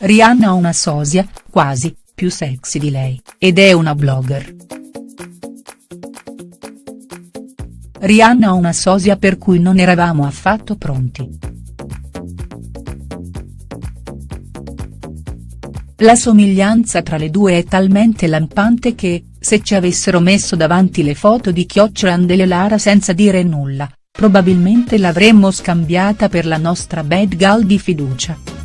Rihanna ha una sosia, quasi, più sexy di lei, ed è una blogger. Rihanna ha una sosia per cui non eravamo affatto pronti. La somiglianza tra le due è talmente lampante che, se ci avessero messo davanti le foto di Chiocciola Lara senza dire nulla, probabilmente l'avremmo scambiata per la nostra bad girl di fiducia.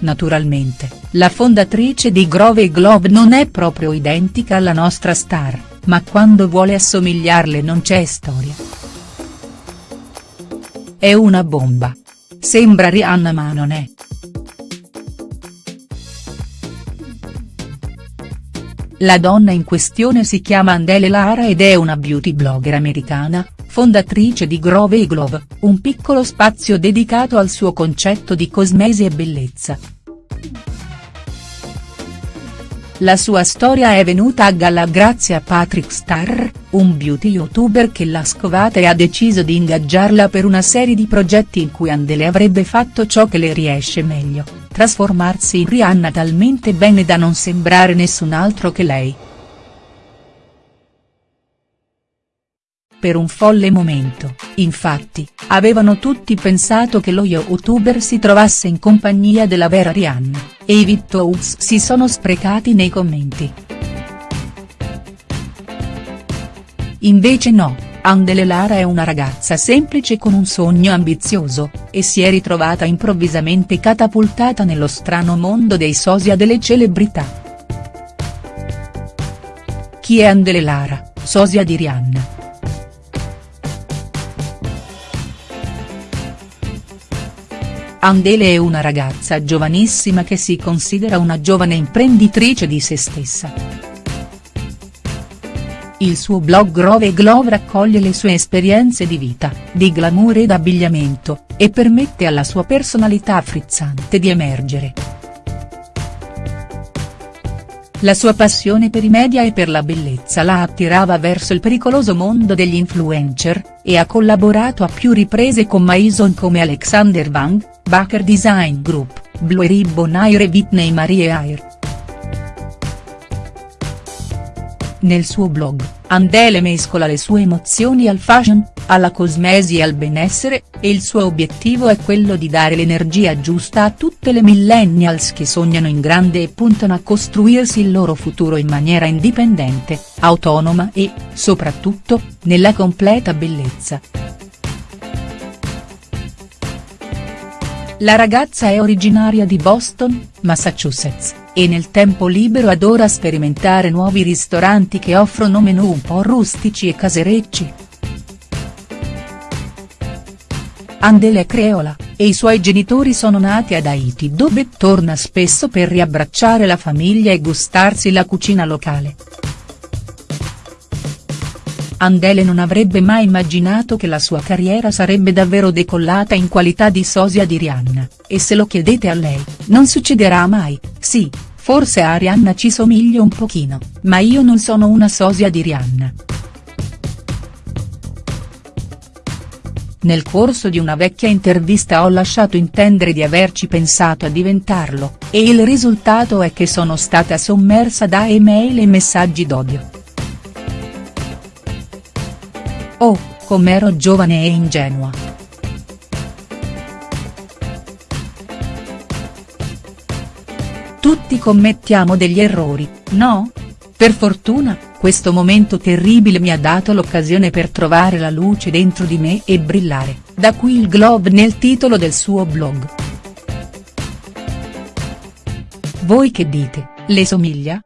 Naturalmente, la fondatrice di Grove Globe non è proprio identica alla nostra star, ma quando vuole assomigliarle non c'è storia. È una bomba. Sembra Rihanna ma non è. La donna in questione si chiama Andele Lara ed è una beauty blogger americana, fondatrice di Grove Glove, un piccolo spazio dedicato al suo concetto di cosmesi e bellezza. La sua storia è venuta a galla grazie a Patrick Starr, un beauty youtuber che l'ha scovata e ha deciso di ingaggiarla per una serie di progetti in cui Andele avrebbe fatto ciò che le riesce meglio, trasformarsi in Rihanna talmente bene da non sembrare nessun altro che lei. Per un folle momento, infatti, avevano tutti pensato che lo youtuber si trovasse in compagnia della vera Rihanna, e i Vitous si sono sprecati nei commenti. Invece no, Andele Lara è una ragazza semplice con un sogno ambizioso, e si è ritrovata improvvisamente catapultata nello strano mondo dei sosia delle celebrità. Chi è Andele Lara, sosia di Rihanna?. Andele è una ragazza giovanissima che si considera una giovane imprenditrice di se stessa. Il suo blog Grove Glove raccoglie le sue esperienze di vita, di glamour ed abbigliamento, e permette alla sua personalità frizzante di emergere. La sua passione per i media e per la bellezza la attirava verso il pericoloso mondo degli influencer, e ha collaborato a più riprese con Maison come Alexander Wang, Baker Design Group, Blue Ribbon Air e Whitney Marie Air. Nel suo blog, Andele mescola le sue emozioni al fashion, alla cosmesi e al benessere, e il suo obiettivo è quello di dare l'energia giusta a tutte le millennials che sognano in grande e puntano a costruirsi il loro futuro in maniera indipendente, autonoma e, soprattutto, nella completa bellezza. La ragazza è originaria di Boston, Massachusetts, e nel tempo libero adora sperimentare nuovi ristoranti che offrono menù un po' rustici e caserecci. Andele è creola, e i suoi genitori sono nati ad Haiti dove torna spesso per riabbracciare la famiglia e gustarsi la cucina locale. Andele non avrebbe mai immaginato che la sua carriera sarebbe davvero decollata in qualità di sosia di Rihanna, e se lo chiedete a lei, non succederà mai, sì, forse a Rihanna ci somiglio un pochino, ma io non sono una sosia di Rihanna. Nel corso di una vecchia intervista ho lasciato intendere di averci pensato a diventarlo, e il risultato è che sono stata sommersa da email e messaggi d'odio. Oh, com'ero giovane e ingenua. Tutti commettiamo degli errori, no? Per fortuna, questo momento terribile mi ha dato l'occasione per trovare la luce dentro di me e brillare, da qui il globe nel titolo del suo blog. Voi che dite, le somiglia?.